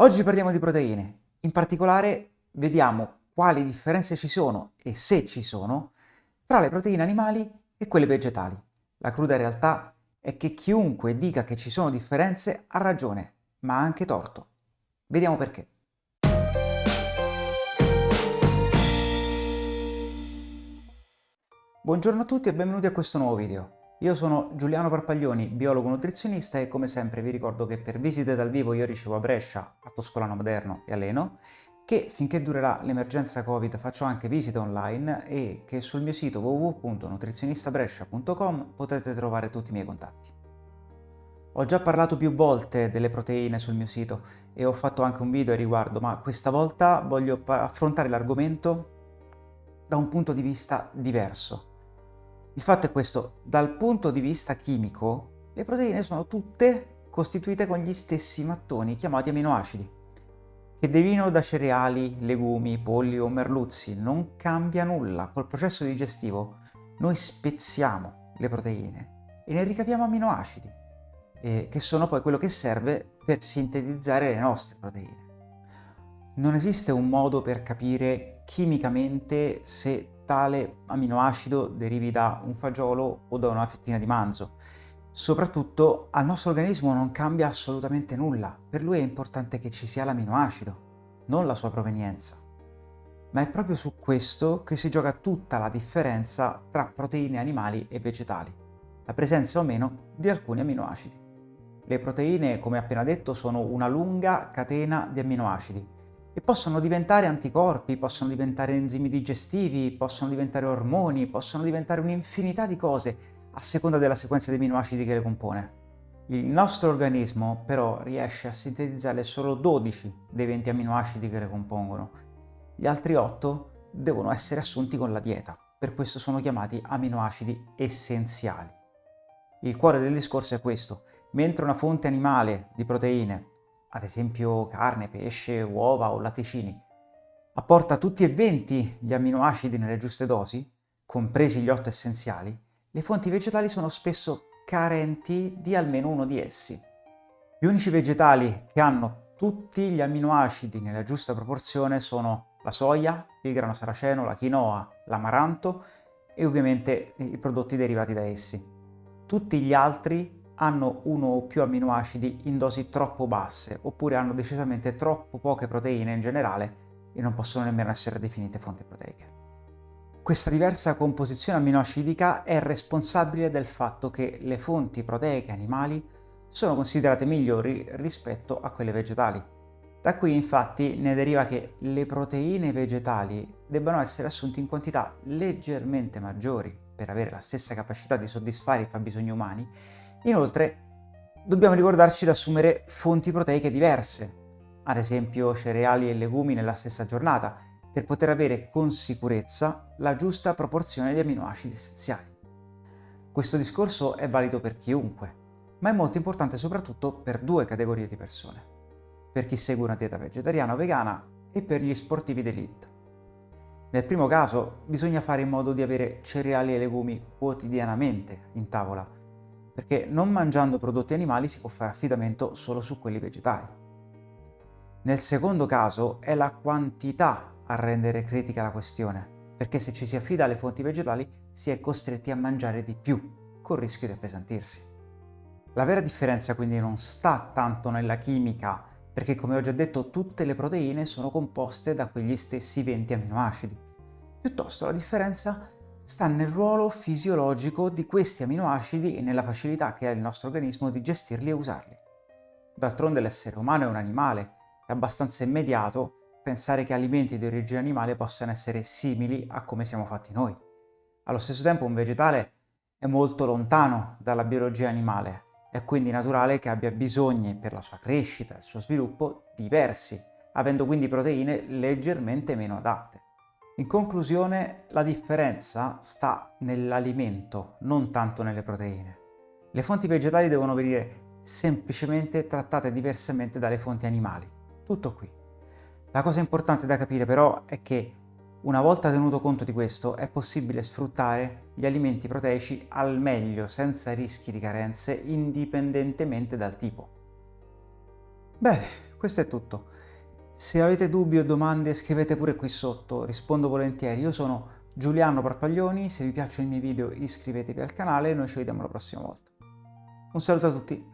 Oggi parliamo di proteine, in particolare vediamo quali differenze ci sono e se ci sono tra le proteine animali e quelle vegetali. La cruda realtà è che chiunque dica che ci sono differenze ha ragione, ma ha anche torto. Vediamo perché. Buongiorno a tutti e benvenuti a questo nuovo video. Io sono Giuliano Parpaglioni, biologo nutrizionista e come sempre vi ricordo che per visite dal vivo io ricevo a Brescia, a Toscolano Moderno e a Leno, che finché durerà l'emergenza Covid faccio anche visite online e che sul mio sito www.nutrizionistabrescia.com potete trovare tutti i miei contatti. Ho già parlato più volte delle proteine sul mio sito e ho fatto anche un video a riguardo, ma questa volta voglio affrontare l'argomento da un punto di vista diverso il fatto è questo, dal punto di vista chimico, le proteine sono tutte costituite con gli stessi mattoni chiamati aminoacidi, che derivino da cereali, legumi, polli o merluzzi. Non cambia nulla, col processo digestivo noi spezziamo le proteine e ne ricaviamo aminoacidi, eh, che sono poi quello che serve per sintetizzare le nostre proteine. Non esiste un modo per capire chimicamente se tale aminoacido derivi da un fagiolo o da una fettina di manzo. Soprattutto al nostro organismo non cambia assolutamente nulla, per lui è importante che ci sia l'aminoacido, non la sua provenienza. Ma è proprio su questo che si gioca tutta la differenza tra proteine animali e vegetali, la presenza o meno di alcuni aminoacidi. Le proteine, come appena detto, sono una lunga catena di aminoacidi e possono diventare anticorpi, possono diventare enzimi digestivi, possono diventare ormoni, possono diventare un'infinità di cose a seconda della sequenza di aminoacidi che le compone. Il nostro organismo però riesce a sintetizzare solo 12 dei 20 aminoacidi che le compongono. Gli altri 8 devono essere assunti con la dieta, per questo sono chiamati aminoacidi essenziali. Il cuore del discorso è questo, mentre una fonte animale di proteine ad esempio carne, pesce, uova o latticini, apporta tutti e 20 gli amminoacidi nelle giuste dosi, compresi gli 8 essenziali, le fonti vegetali sono spesso carenti di almeno uno di essi. Gli unici vegetali che hanno tutti gli amminoacidi nella giusta proporzione sono la soia, il grano saraceno, la quinoa, l'amaranto e ovviamente i prodotti derivati da essi. Tutti gli altri hanno uno o più amminoacidi in dosi troppo basse, oppure hanno decisamente troppo poche proteine in generale e non possono nemmeno essere definite fonti proteiche. Questa diversa composizione amminoacidica è responsabile del fatto che le fonti proteiche animali sono considerate migliori rispetto a quelle vegetali. Da qui infatti ne deriva che le proteine vegetali debbano essere assunte in quantità leggermente maggiori per avere la stessa capacità di soddisfare i fabbisogni umani Inoltre, dobbiamo ricordarci di assumere fonti proteiche diverse, ad esempio cereali e legumi nella stessa giornata, per poter avere con sicurezza la giusta proporzione di amminoacidi essenziali. Questo discorso è valido per chiunque, ma è molto importante soprattutto per due categorie di persone, per chi segue una dieta vegetariana o vegana e per gli sportivi d'elite. Nel primo caso bisogna fare in modo di avere cereali e legumi quotidianamente in tavola, perché non mangiando prodotti animali si può fare affidamento solo su quelli vegetali. Nel secondo caso è la quantità a rendere critica la questione, perché se ci si affida alle fonti vegetali si è costretti a mangiare di più, col rischio di appesantirsi. La vera differenza quindi non sta tanto nella chimica, perché come ho già detto tutte le proteine sono composte da quegli stessi 20 aminoacidi. Piuttosto la differenza sta nel ruolo fisiologico di questi aminoacidi e nella facilità che ha il nostro organismo di gestirli e usarli. D'altronde l'essere umano è un animale, è abbastanza immediato pensare che alimenti di origine animale possano essere simili a come siamo fatti noi. Allo stesso tempo un vegetale è molto lontano dalla biologia animale, è quindi naturale che abbia bisogni per la sua crescita e il suo sviluppo diversi, avendo quindi proteine leggermente meno adatte. In conclusione, la differenza sta nell'alimento, non tanto nelle proteine. Le fonti vegetali devono venire semplicemente trattate diversamente dalle fonti animali. Tutto qui. La cosa importante da capire però è che una volta tenuto conto di questo è possibile sfruttare gli alimenti proteici al meglio senza rischi di carenze indipendentemente dal tipo. Bene, questo è tutto. Se avete dubbi o domande scrivete pure qui sotto, rispondo volentieri. Io sono Giuliano Parpaglioni, se vi piacciono i miei video iscrivetevi al canale e noi ci vediamo la prossima volta. Un saluto a tutti!